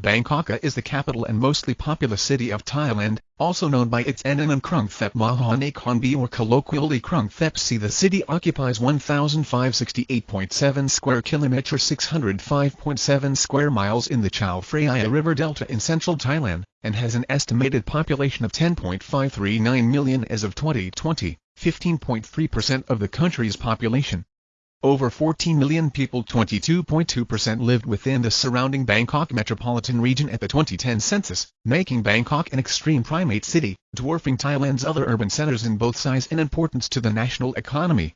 Bangkok is the capital and mostly populous city of Thailand, also known by its endonym Krung Thep Mahanakhonbi or colloquially Krung Thep C. The city occupies 1,568.7 square kilometers 605.7 square miles in the Chao Phraya River Delta in central Thailand, and has an estimated population of 10.539 million as of 2020, 15.3% of the country's population. Over 14 million people 22.2% lived within the surrounding Bangkok metropolitan region at the 2010 census, making Bangkok an extreme primate city, dwarfing Thailand's other urban centers in both size and importance to the national economy.